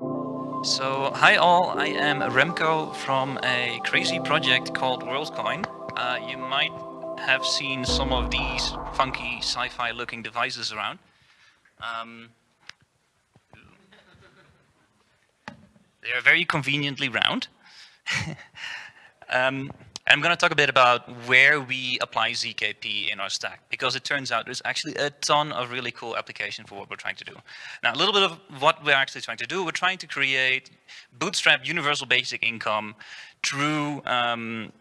So, hi all, I am Remco from a crazy project called WorldCoin. Uh, you might have seen some of these funky sci-fi looking devices around. Um, they are very conveniently round. um, I'm going to talk a bit about where we apply ZKP in our stack, because it turns out there's actually a ton of really cool application for what we're trying to do. Now, a little bit of what we're actually trying to do, we're trying to create bootstrap universal basic income through, um,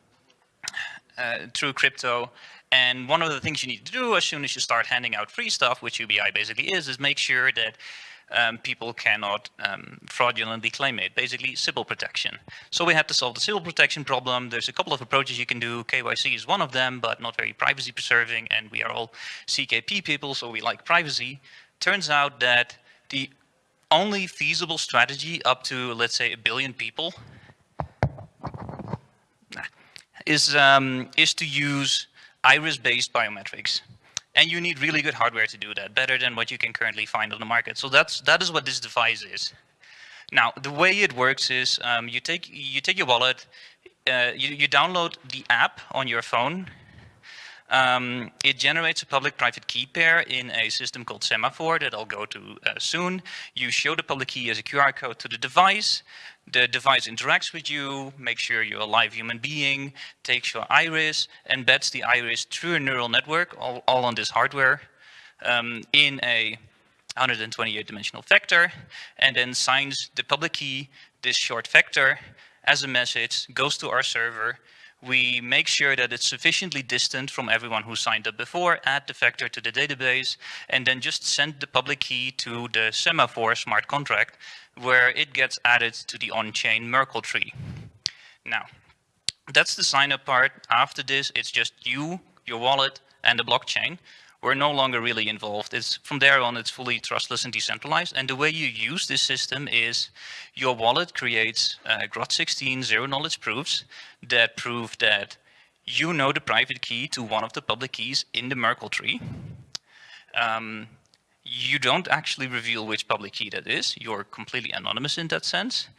uh, through crypto. And one of the things you need to do as soon as you start handing out free stuff, which UBI basically is, is make sure that um, people cannot um, fraudulently claim it, basically Sybil protection. So we had to solve the Sybil protection problem. There's a couple of approaches you can do. KYC is one of them, but not very privacy preserving, and we are all ZKP people, so we like privacy. Turns out that the only feasible strategy up to, let's say, a billion people is, um, is to use iris-based biometrics and you need really good hardware to do that, better than what you can currently find on the market. So that's that is what this device is. Now, the way it works is um, you take you take your wallet, uh, you, you download the app on your phone. Um, it generates a public-private key pair in a system called Semaphore that I'll go to uh, soon. You show the public key as a QR code to the device the device interacts with you, makes sure you're a live human being, takes your iris, embeds the iris through a neural network, all, all on this hardware, um, in a 128 dimensional vector, and then signs the public key, this short vector, as a message, goes to our server. We make sure that it's sufficiently distant from everyone who signed up before, add the vector to the database, and then just send the public key to the Semaphore smart contract where it gets added to the on-chain Merkle tree. Now, that's the sign-up part. After this, it's just you, your wallet, and the blockchain. We're no longer really involved. It's From there on, it's fully trustless and decentralized. And the way you use this system is your wallet creates uh, Groth16 zero-knowledge proofs that prove that you know the private key to one of the public keys in the Merkle tree. Um, you don't actually reveal which public key that is. You're completely anonymous in that sense.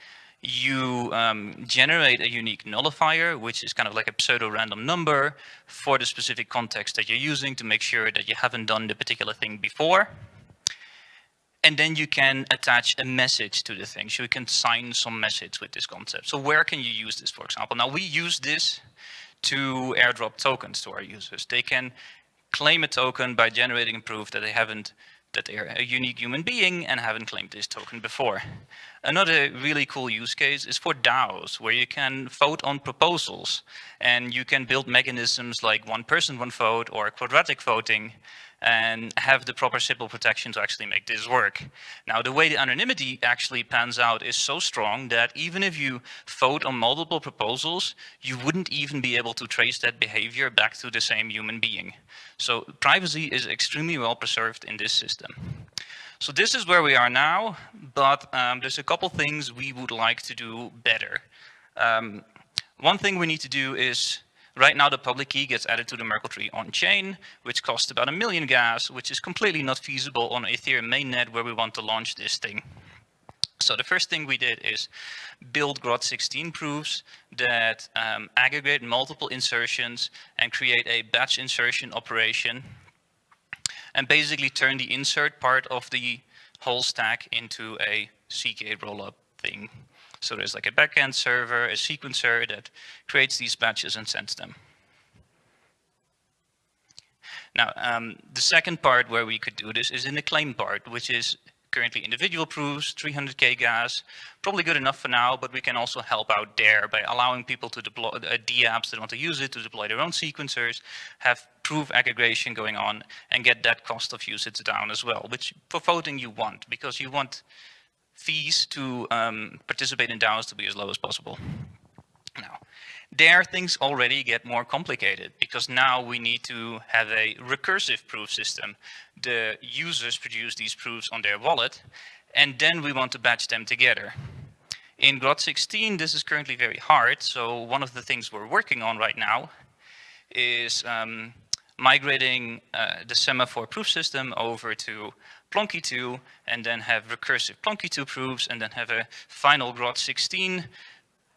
You um, generate a unique nullifier, which is kind of like a pseudo-random number for the specific context that you're using to make sure that you haven't done the particular thing before. And then you can attach a message to the thing. So you can sign some message with this concept. So where can you use this, for example? Now we use this to airdrop tokens to our users. They can claim a token by generating proof that they haven't that they're a unique human being and haven't claimed this token before. Another really cool use case is for DAOs, where you can vote on proposals and you can build mechanisms like one person, one vote or quadratic voting and have the proper Sybil protection to actually make this work. Now, the way the anonymity actually pans out is so strong that even if you vote on multiple proposals, you wouldn't even be able to trace that behavior back to the same human being. So privacy is extremely well preserved in this system. So this is where we are now, but um, there's a couple things we would like to do better. Um, one thing we need to do is Right now, the public key gets added to the Merkle tree on-chain, which costs about a million gas, which is completely not feasible on Ethereum mainnet where we want to launch this thing. So the first thing we did is build Groth16 proofs that um, aggregate multiple insertions and create a batch insertion operation and basically turn the insert part of the whole stack into a ZK rollup thing. So there's like a backend server, a sequencer that creates these batches and sends them. Now, um, the second part where we could do this is in the claim part, which is currently individual proofs, 300k gas, probably good enough for now, but we can also help out there by allowing people to deploy uh, DApps that want to use it to deploy their own sequencers, have proof aggregation going on, and get that cost of usage down as well, which for voting you want, because you want fees to um, participate in DAOs to be as low as possible. Now, there things already get more complicated because now we need to have a recursive proof system. The users produce these proofs on their wallet and then we want to batch them together. In Groth16, this is currently very hard. So one of the things we're working on right now is um, migrating uh, the semaphore proof system over to Plonky 2 and then have recursive Plonky 2 proofs and then have a final Groth16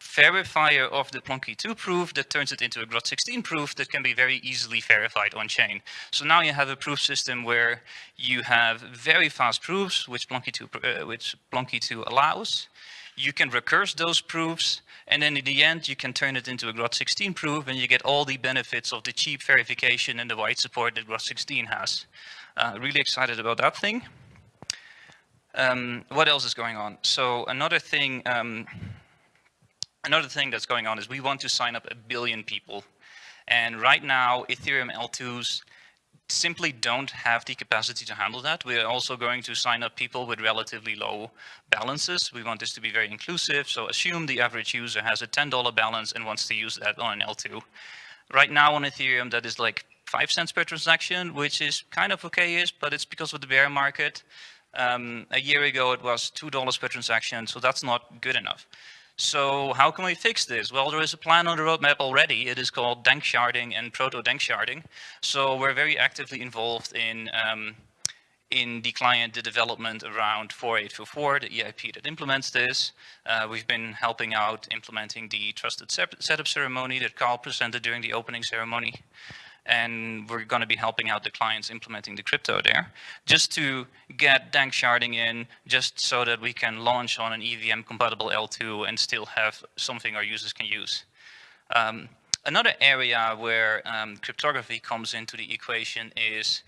verifier of the Plonky 2 proof that turns it into a Groth16 proof that can be very easily verified on chain. So now you have a proof system where you have very fast proofs, which Plonky 2, uh, which Plonky 2 allows. You can recurse those proofs, and then in the end, you can turn it into a Groth16 proof, and you get all the benefits of the cheap verification and the wide support that Groth16 has. Uh, really excited about that thing. Um, what else is going on? So another thing, um, another thing that's going on is we want to sign up a billion people. And right now, Ethereum L2s simply don't have the capacity to handle that. We're also going to sign up people with relatively low balances. We want this to be very inclusive. So assume the average user has a $10 balance and wants to use that on an L2. Right now on Ethereum, that is like five cents per transaction, which is kind of okay-ish, but it's because of the bear market. Um, a year ago, it was $2 per transaction, so that's not good enough. So how can we fix this? Well, there is a plan on the roadmap already. It is called danksharding and proto-danksharding. So we're very actively involved in um, in the client the development around 4844, the EIP that implements this. Uh, we've been helping out implementing the trusted setup ceremony that Carl presented during the opening ceremony and we're going to be helping out the clients implementing the crypto there, just to get danksharding in, just so that we can launch on an EVM compatible L2 and still have something our users can use. Um, another area where um, cryptography comes into the equation is,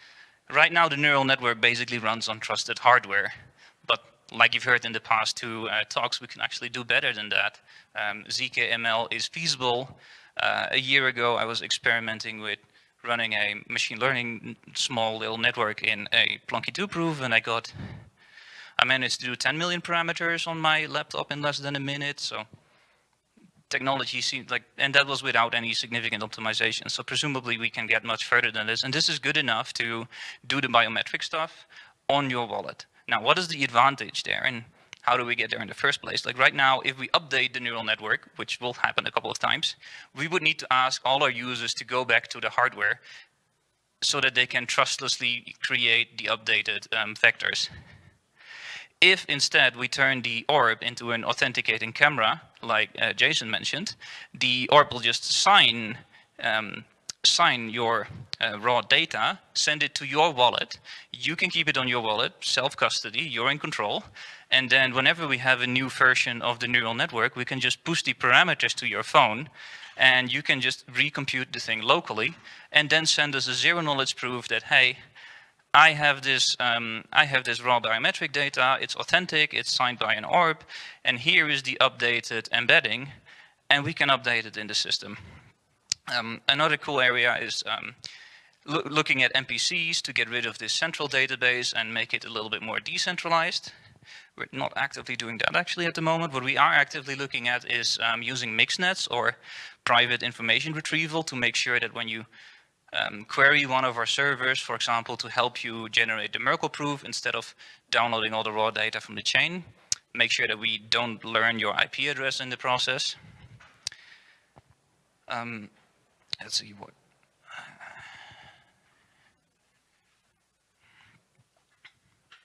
right now the neural network basically runs on trusted hardware, but like you've heard in the past two uh, talks, we can actually do better than that. Um, ZKML is feasible. Uh, a year ago, I was experimenting with running a machine learning small little network in a Plonky 2 proof and I got, I managed to do 10 million parameters on my laptop in less than a minute. So technology seems like, and that was without any significant optimization. So presumably we can get much further than this. And this is good enough to do the biometric stuff on your wallet. Now, what is the advantage there? And how do we get there in the first place? Like right now, if we update the neural network, which will happen a couple of times, we would need to ask all our users to go back to the hardware so that they can trustlessly create the updated um, vectors. If instead we turn the orb into an authenticating camera, like uh, Jason mentioned, the orb will just sign um, sign your uh, raw data, send it to your wallet. You can keep it on your wallet, self-custody, you're in control. And then whenever we have a new version of the neural network, we can just push the parameters to your phone and you can just recompute the thing locally and then send us a zero knowledge proof that, hey, I have this um, I have this raw biometric data, it's authentic, it's signed by an orb, and here is the updated embedding, and we can update it in the system. Um, another cool area is um, lo looking at MPCs to get rid of this central database and make it a little bit more decentralized. We're not actively doing that actually at the moment. What we are actively looking at is um, using mixnets or private information retrieval to make sure that when you um, query one of our servers, for example, to help you generate the Merkle proof instead of downloading all the raw data from the chain, make sure that we don't learn your IP address in the process. Um, let's see what.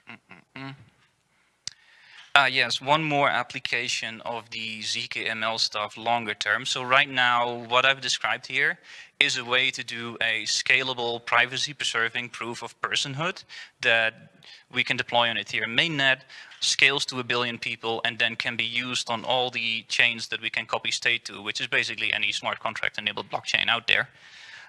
Mm -mm -mm. Uh, yes, one more application of the ZKML stuff longer term. So right now, what I've described here is a way to do a scalable, privacy-preserving proof of personhood that we can deploy on Ethereum mainnet, scales to a billion people, and then can be used on all the chains that we can copy state to, which is basically any smart contract-enabled blockchain out there.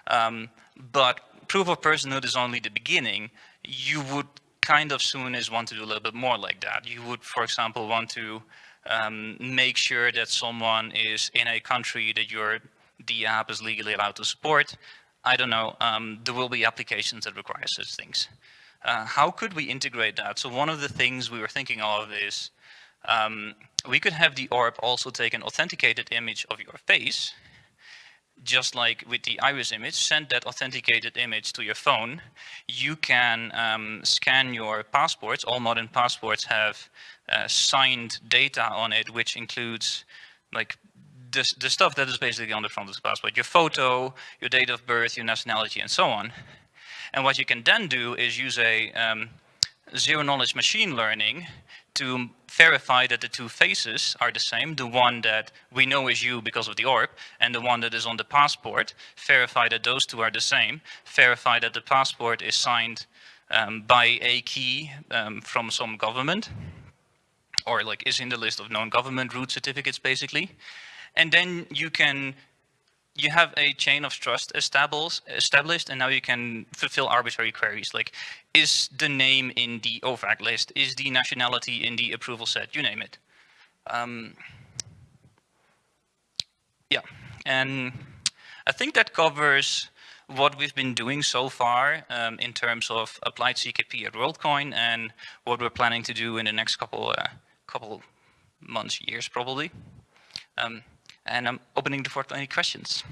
Um, but proof of personhood is only the beginning. You would kind of soon is want to do a little bit more like that. You would, for example, want to um, make sure that someone is in a country that your the app is legally allowed to support. I don't know, um, there will be applications that require such things. Uh, how could we integrate that? So one of the things we were thinking of is um, we could have the orb also take an authenticated image of your face just like with the iris image, send that authenticated image to your phone. You can um, scan your passports. All modern passports have uh, signed data on it, which includes like the, the stuff that is basically on the front of the passport, your photo, your date of birth, your nationality, and so on. And what you can then do is use a um, zero knowledge machine learning to verify that the two faces are the same, the one that we know is you because of the orb, and the one that is on the passport, verify that those two are the same, verify that the passport is signed um, by a key um, from some government, or like is in the list of known government root certificates basically. And then you can you have a chain of trust established, and now you can fulfill arbitrary queries like, is the name in the OFAC list? Is the nationality in the approval set? You name it. Um, yeah, and I think that covers what we've been doing so far um, in terms of applied ZKP at WorldCoin and what we're planning to do in the next couple uh, couple months, years probably. Um, and I'm opening the floor to any questions.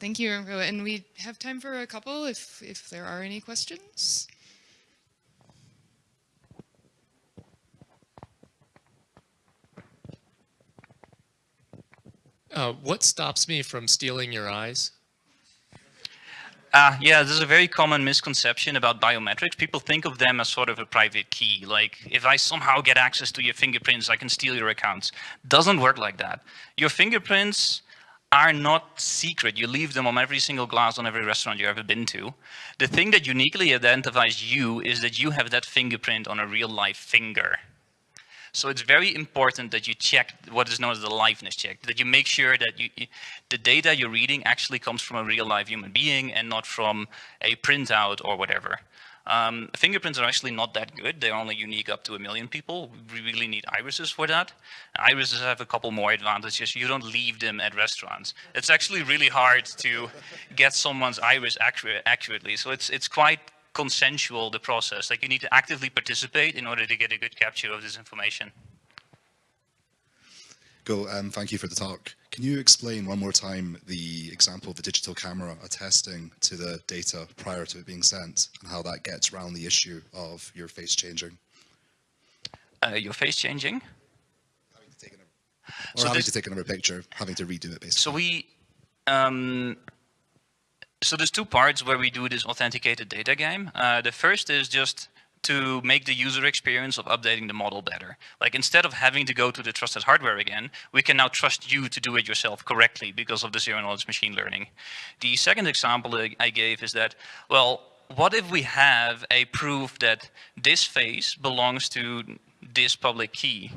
thank you, and we have time for a couple if, if there are any questions. Uh, what stops me from stealing your eyes? Uh, yeah, there's a very common misconception about biometrics. People think of them as sort of a private key. Like, if I somehow get access to your fingerprints, I can steal your accounts. Doesn't work like that. Your fingerprints are not secret. You leave them on every single glass on every restaurant you've ever been to. The thing that uniquely identifies you is that you have that fingerprint on a real life finger. So it's very important that you check what is known as the liveness check, that you make sure that you, the data you're reading actually comes from a real live human being and not from a printout or whatever. Um, fingerprints are actually not that good. They're only unique up to a million people. We really need irises for that. Irises have a couple more advantages. You don't leave them at restaurants. It's actually really hard to get someone's iris accurate, accurately. So it's, it's quite consensual, the process. Like you need to actively participate in order to get a good capture of this information. Cool, um, thank you for the talk. Can you explain one more time the example of the digital camera attesting to the data prior to it being sent and how that gets around the issue of your face changing? Uh, your face changing? Having to take another, or so having to take another picture, having to redo it basically. So we, um, so there's two parts where we do this authenticated data game. Uh, the first is just to make the user experience of updating the model better. Like instead of having to go to the trusted hardware again, we can now trust you to do it yourself correctly because of the zero knowledge machine learning. The second example I gave is that, well, what if we have a proof that this face belongs to this public key?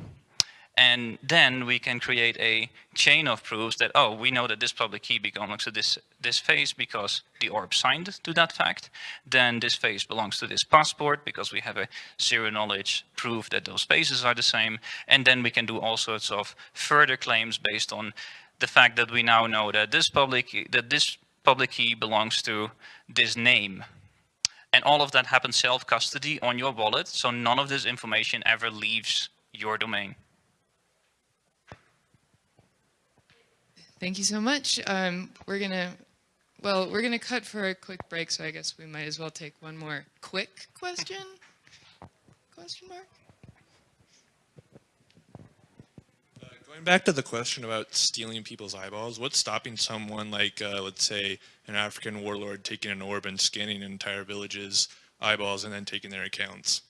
And then we can create a chain of proofs that, oh, we know that this public key belongs to this, this face because the orb signed to that fact. Then this face belongs to this passport because we have a zero knowledge proof that those faces are the same. And then we can do all sorts of further claims based on the fact that we now know that this public, that this public key belongs to this name. And all of that happens self-custody on your wallet, so none of this information ever leaves your domain. Thank you so much. Um, we're going to, well, we're going to cut for a quick break, so I guess we might as well take one more quick question. question mark? Uh, going back to the question about stealing people's eyeballs, what's stopping someone like, uh, let's say, an African warlord taking an orb and scanning entire village's eyeballs and then taking their accounts?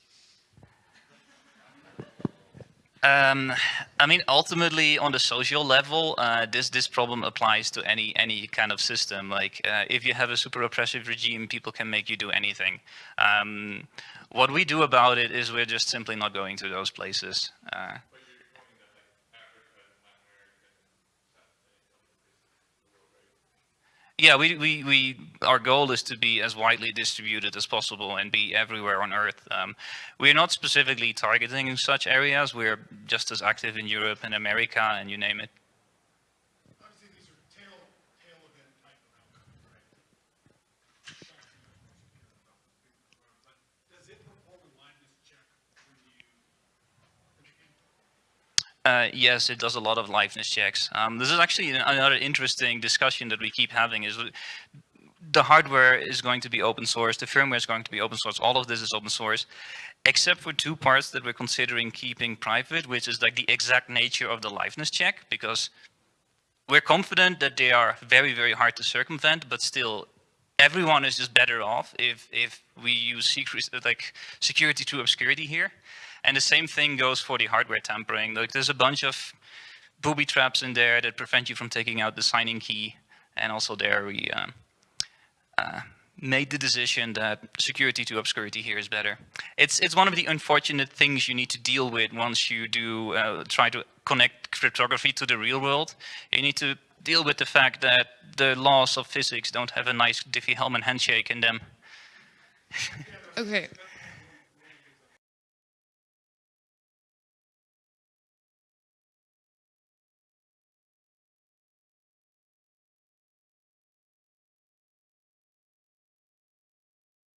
Um, I mean, ultimately, on the social level, uh, this this problem applies to any any kind of system. Like, uh, if you have a super oppressive regime, people can make you do anything. Um, what we do about it is we're just simply not going to those places. Uh, yeah, we, we, we, our goal is to be as widely distributed as possible and be everywhere on Earth. Um, we're not specifically targeting such areas. We're just as active in Europe and America and you name it. Uh, yes, it does a lot of liveness checks. Um, this is actually another interesting discussion that we keep having is the hardware is going to be open source, the firmware is going to be open source, all of this is open source, except for two parts that we're considering keeping private, which is like the exact nature of the liveness check, because we're confident that they are very, very hard to circumvent, but still, everyone is just better off if, if we use secret, like security to obscurity here. And the same thing goes for the hardware tampering. Like there's a bunch of booby traps in there that prevent you from taking out the signing key. And also there we um, uh, made the decision that security to obscurity here is better. It's, it's one of the unfortunate things you need to deal with once you do uh, try to connect cryptography to the real world. You need to deal with the fact that the laws of physics don't have a nice Diffie-Hellman handshake in them. Okay.